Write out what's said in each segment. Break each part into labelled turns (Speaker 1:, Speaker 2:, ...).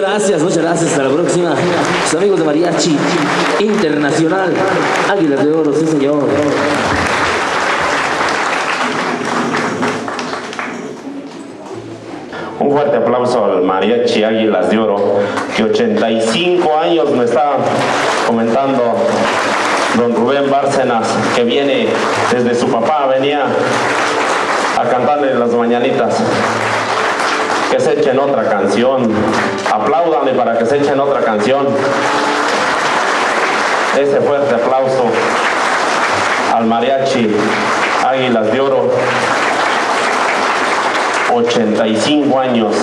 Speaker 1: gracias. Hasta la próxima. Sus amigos de Mariachi Internacional. Águilas de Oro, sí señor.
Speaker 2: Un fuerte aplauso al Mariachi Águilas de Oro, que 85 años me está comentando don Rubén Bárcenas, que viene desde su papá, venía a cantarle las mañanitas. Que se echen otra canción. Apláudanle para que se echen otra canción. Ese fuerte aplauso al Mariachi Águilas de Oro. 85 años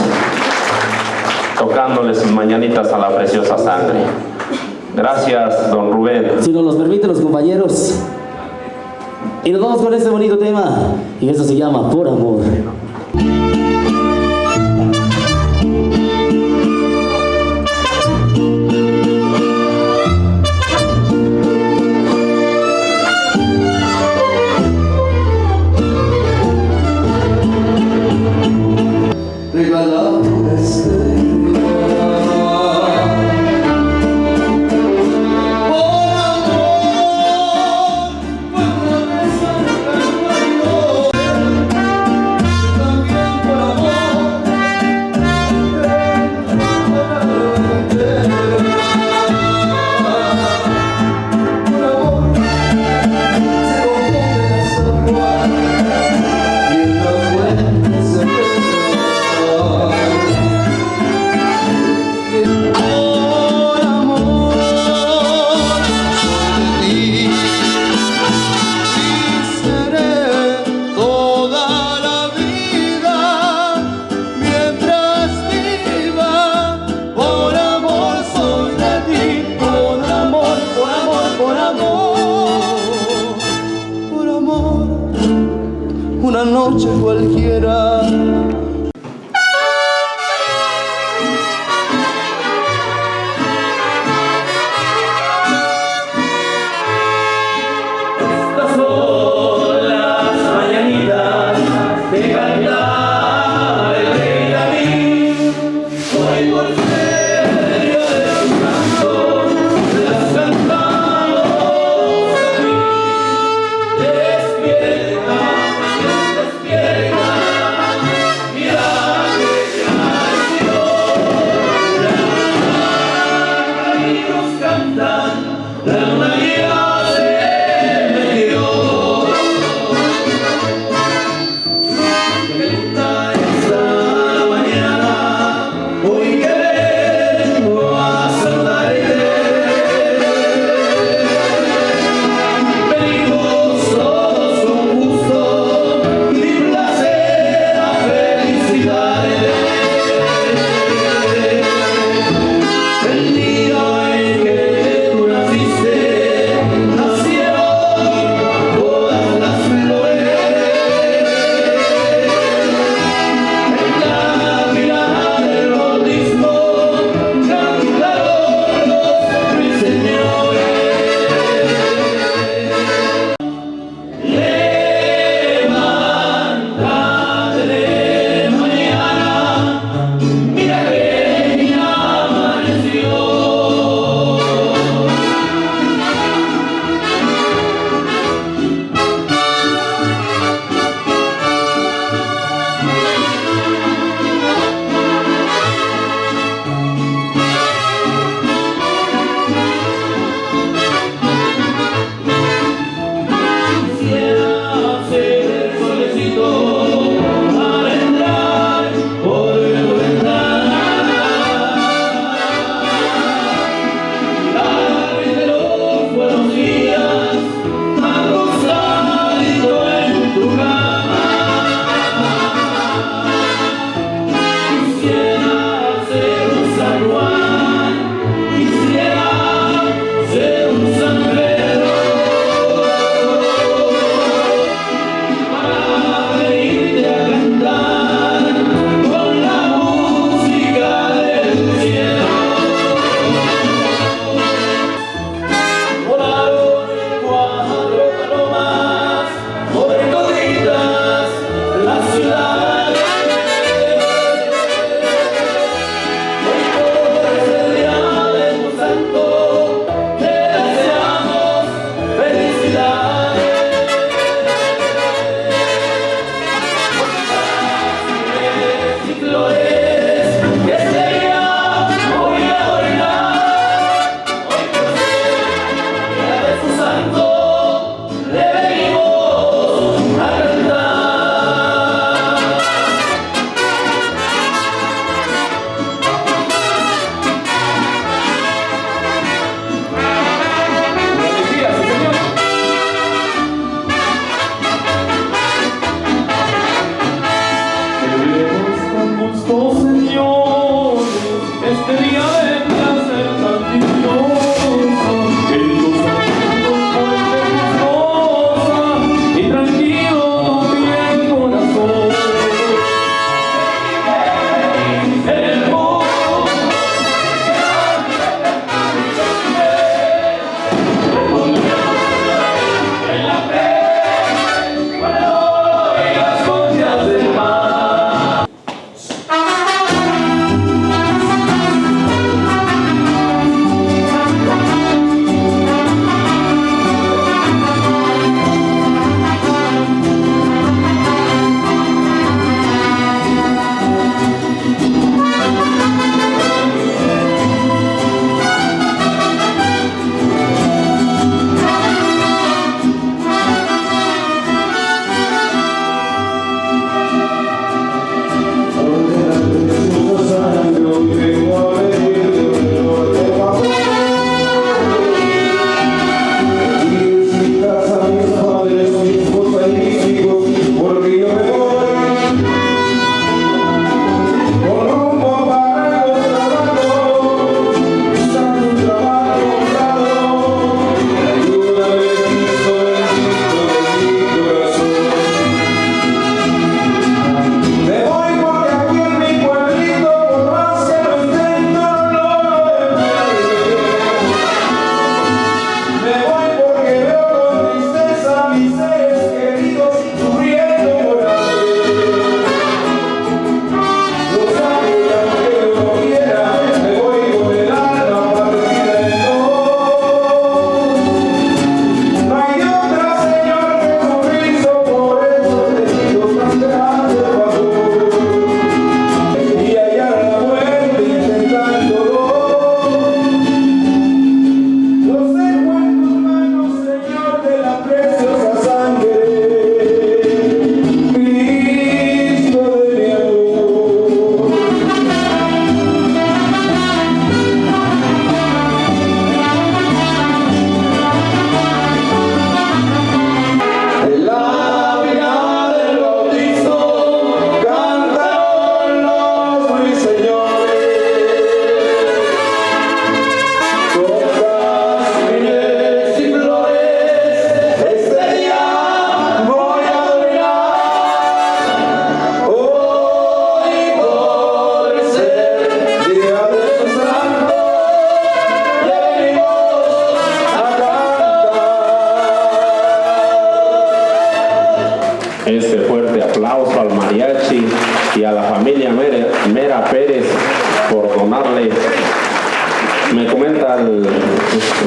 Speaker 2: tocándole sus mañanitas a la preciosa sangre. Gracias, don Rubén.
Speaker 1: Si nos los permiten los compañeros. Y nos vamos con este bonito tema. Y eso se llama Por Amor.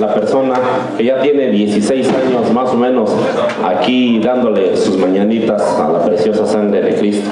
Speaker 3: La
Speaker 2: persona que ya tiene 16 años más o menos aquí dándole sus mañanitas a la preciosa sangre de Cristo.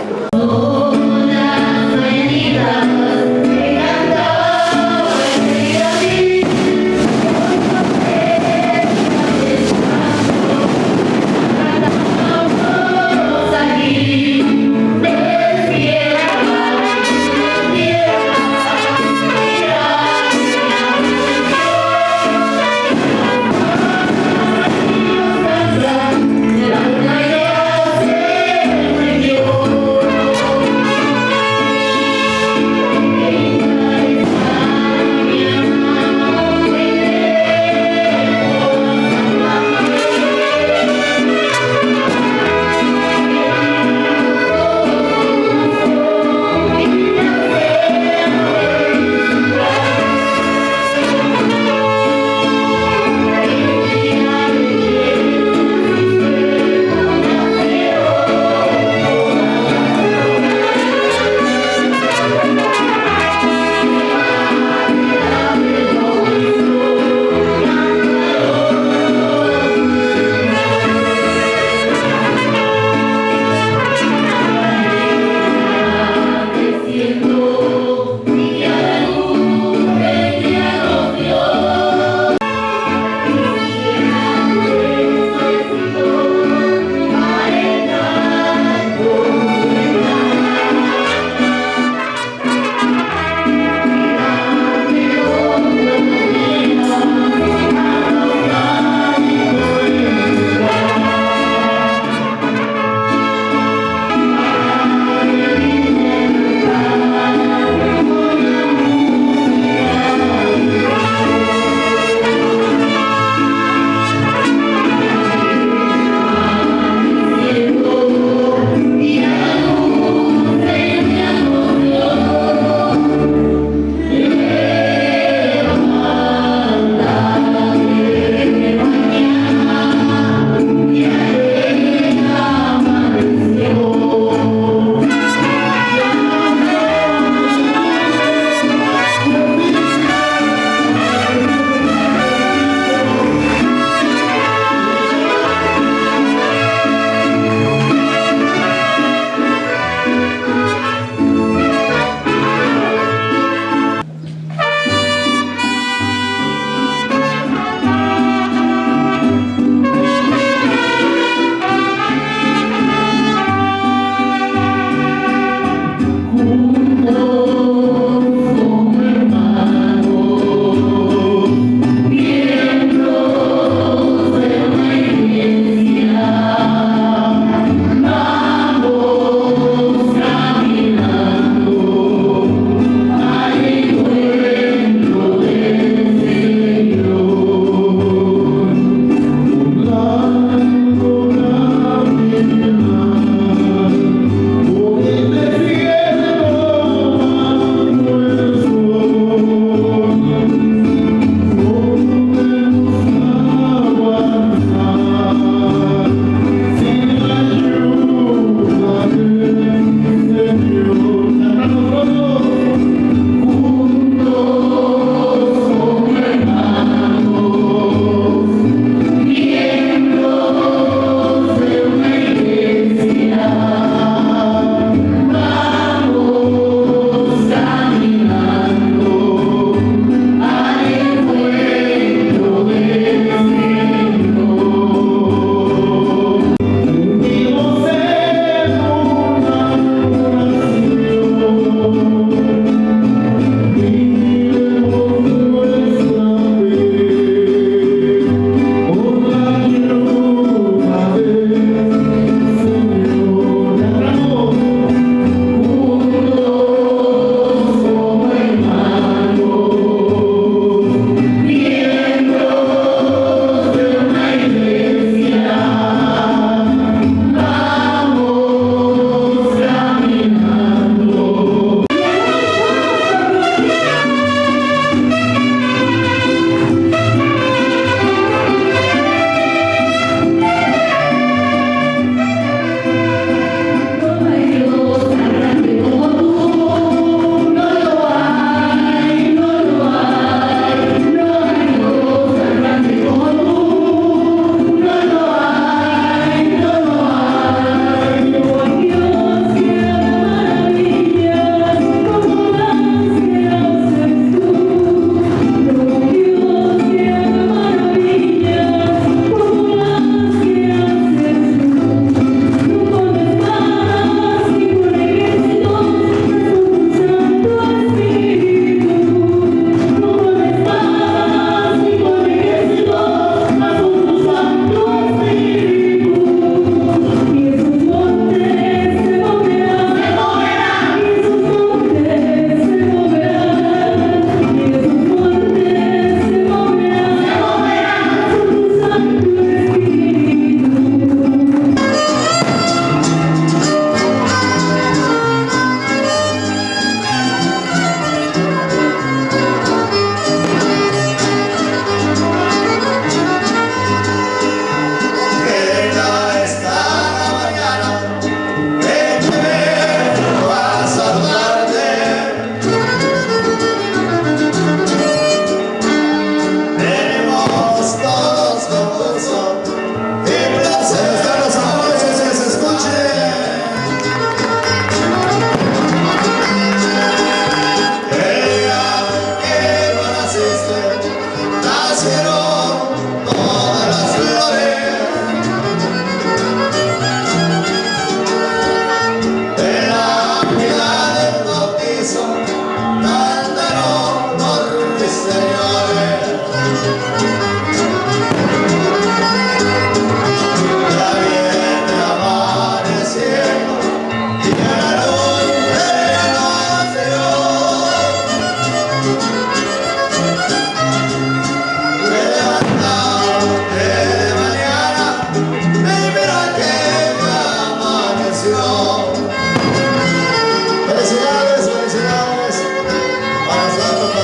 Speaker 3: Santo.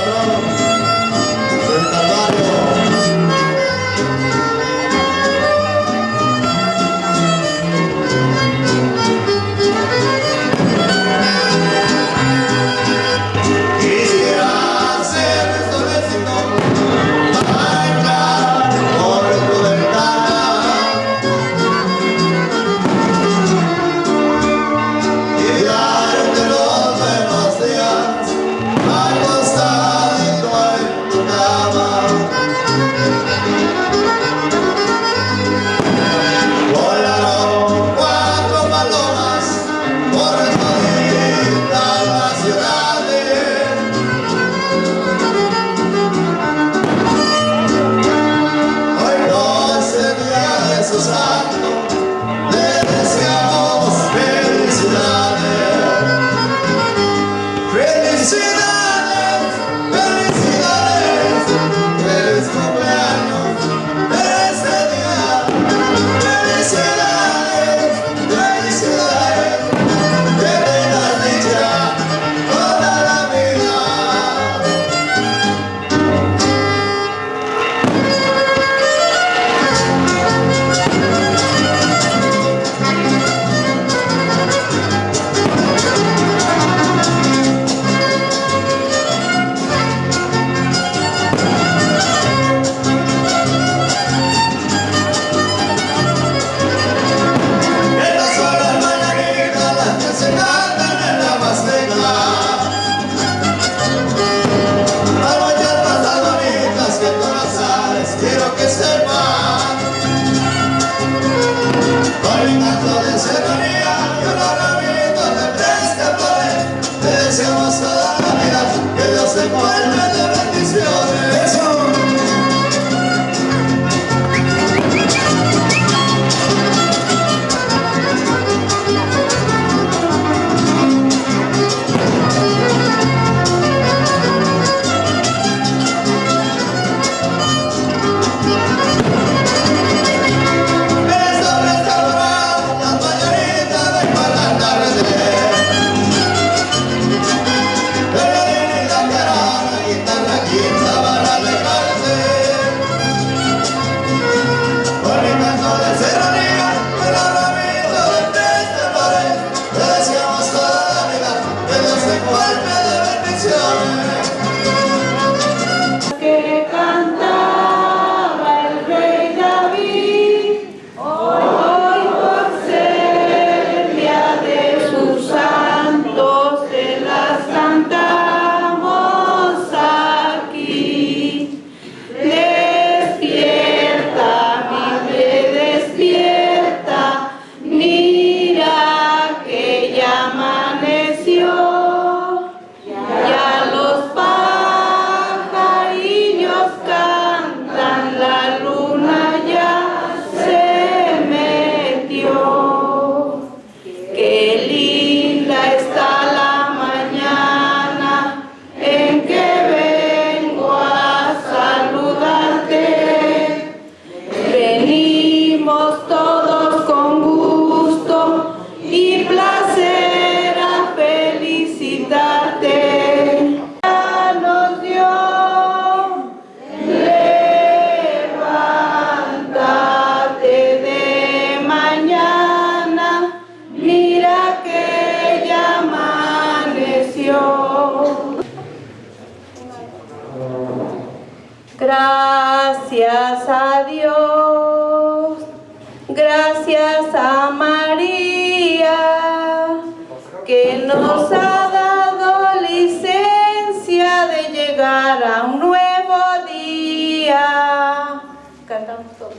Speaker 4: Gracias a Dios, gracias a María, que nos ha dado licencia de llegar a un nuevo día. Cantamos todos.